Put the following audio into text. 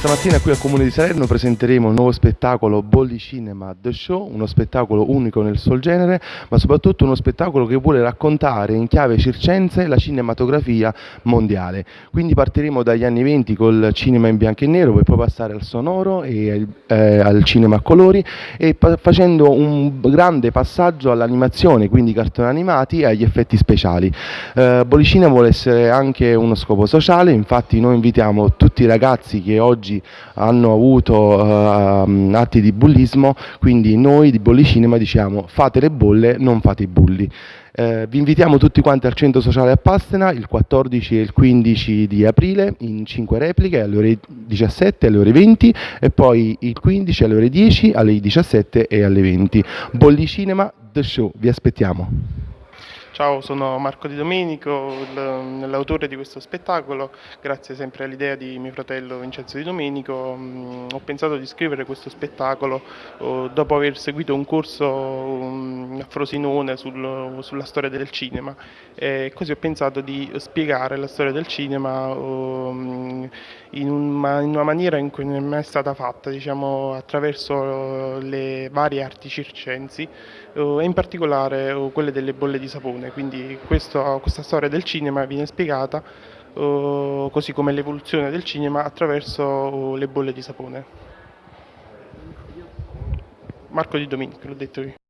Questa mattina qui al Comune di Salerno presenteremo il nuovo spettacolo Bolli Cinema The Show, uno spettacolo unico nel suo genere, ma soprattutto uno spettacolo che vuole raccontare in chiave circense la cinematografia mondiale. Quindi partiremo dagli anni 20 col cinema in bianco e nero, per poi passare al sonoro e eh, al cinema a colori e facendo un grande passaggio all'animazione, quindi cartoni animati e agli effetti speciali. Eh, Bolli Cinema vuole essere anche uno scopo sociale, infatti noi invitiamo tutti i ragazzi che oggi oggi hanno avuto uh, atti di bullismo, quindi noi di Bolli Cinema diciamo fate le bolle, non fate i bulli. Eh, vi invitiamo tutti quanti al centro sociale a Pastena il 14 e il 15 di aprile in 5 repliche alle ore 17 e alle ore 20 e poi il 15 alle ore 10, alle 17 e alle 20. Bolli Cinema The Show, vi aspettiamo. Ciao, sono Marco Di Domenico, l'autore di questo spettacolo. Grazie sempre all'idea di mio fratello Vincenzo Di Domenico mm, ho pensato di scrivere questo spettacolo oh, dopo aver seguito un corso mm, a Frosinone sul, sulla storia del cinema e così ho pensato di spiegare la storia del cinema in, una maniera in cui non è mai stata fatta, diciamo, attraverso le varie arti circensi oh, e in particolare quelle delle bolle di sapone quindi questo, questa storia del cinema viene spiegata così come l'evoluzione del cinema attraverso le bolle di sapone. Marco Di Domenico, l'ho detto io.